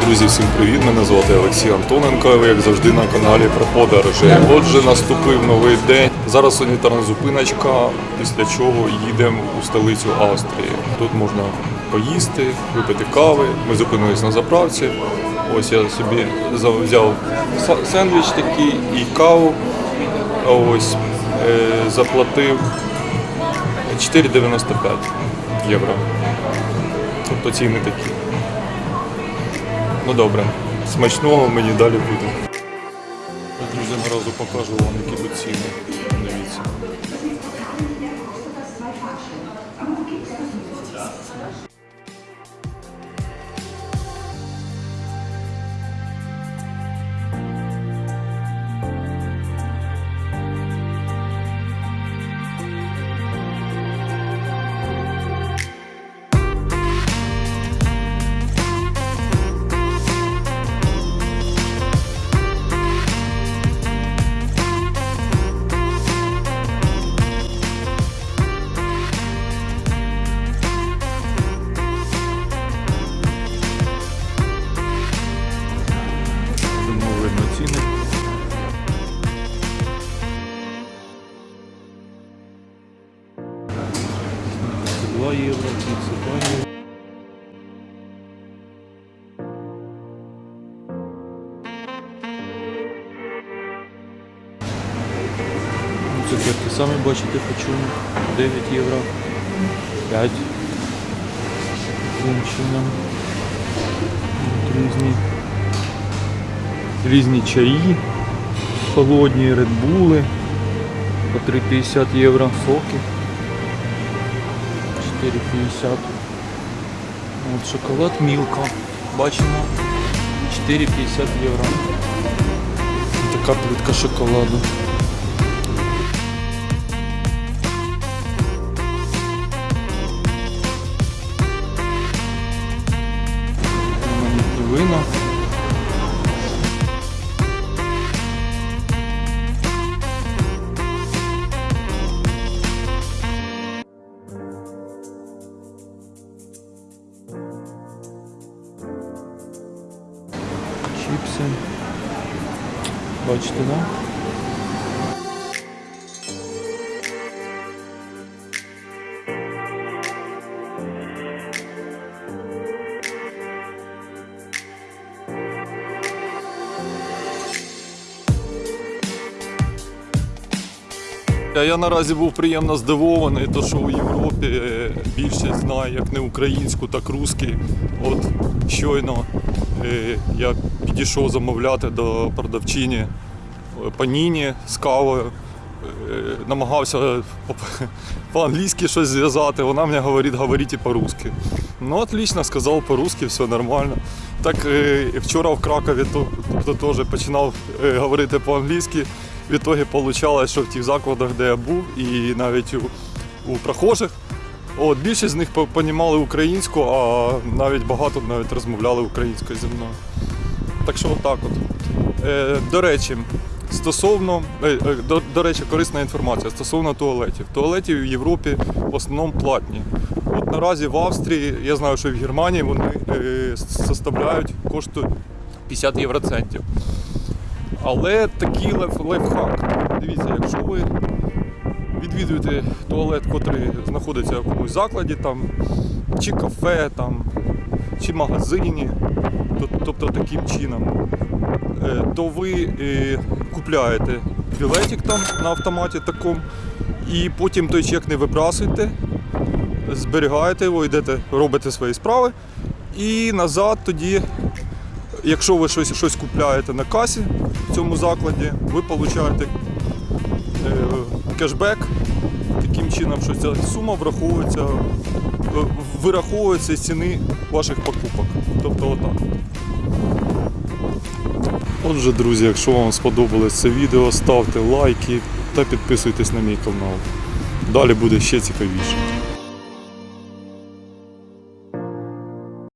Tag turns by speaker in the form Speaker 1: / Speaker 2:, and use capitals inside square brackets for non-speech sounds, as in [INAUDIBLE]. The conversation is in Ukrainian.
Speaker 1: Друзі, всім привіт! Мене звати Олексій Антоненко. Ви як завжди на каналі про подорожі. Отже, наступив новий день. Зараз санітарна зупиночка, після чого їдемо у столицю Австрії. Тут можна поїсти, випити кави. Ми зупинились на заправці. Ось я собі взяв сендвіч такий і каву. Ось е, заплатив 4,95 євро. Тобто ціни такі. Ну добре, смачного мені далі буде. Друзі, наразу покажу вам, які тут ціни. Дивіться. Євро, 32 євро. Цукерки самі бачите по чому. 9 євро. 5. Таким чином. Різні різні чаї, холодні редбули по 3,50 євро, соки 4,50. От шоколад Мілка. Бачимо 4,50 євро. Така плитка шоколаду. Різноманітні Baksın. Başlığa. Я наразі був приємно здивований, то що у Європі е, більшість знає як не українську, так русський. От щойно е, я підійшов замовляти до продавчині е, паніні з кавою. Намагався по- [LAUGHS] по-англійськи щось зв'язати, вона мені говорить, говоріть і по-русски. Ну, отлично, сказав по-русски, все нормально. Так і вчора в Кракові тобто, теж починав говорити по-англійськи. В ітогі вийшло, що в тих закладах, де я був, і навіть у, у прохожих, от, більшість з них по- понімали українську, а навіть багато навіть розмовляли українською зі мною. Так що отак от. Е, до речі, стосовно, е, е, до, до речі, корисна інформація стосовно туалетів. Туалети в Європі в основному платні. От наразі в Австрії, я знаю, що в Германії вони е, составляють коштують 50 євроцентів. Але такий лайф, лайфхак. Дивіться, якщо ви відвідуєте туалет, який знаходиться в якомусь закладі, там, чи кафе, там, чи магазині, то- тобто таким чином, е, то ви е, купляєте білетик там на автоматі такому, і потім той чек не вибрасуєте, зберігаєте його, йдете, робите свої справи, і назад тоді Якщо ви щось, щось купляєте на касі в цьому закладі, ви отримуєте е, кешбек. Таким чином, що ця сума враховується, е, вираховується з ціни ваших покупок. Тобто отак. Отже, друзі, якщо вам сподобалось це відео, ставте лайки та підписуйтесь на мій канал. Далі буде ще цікавіше.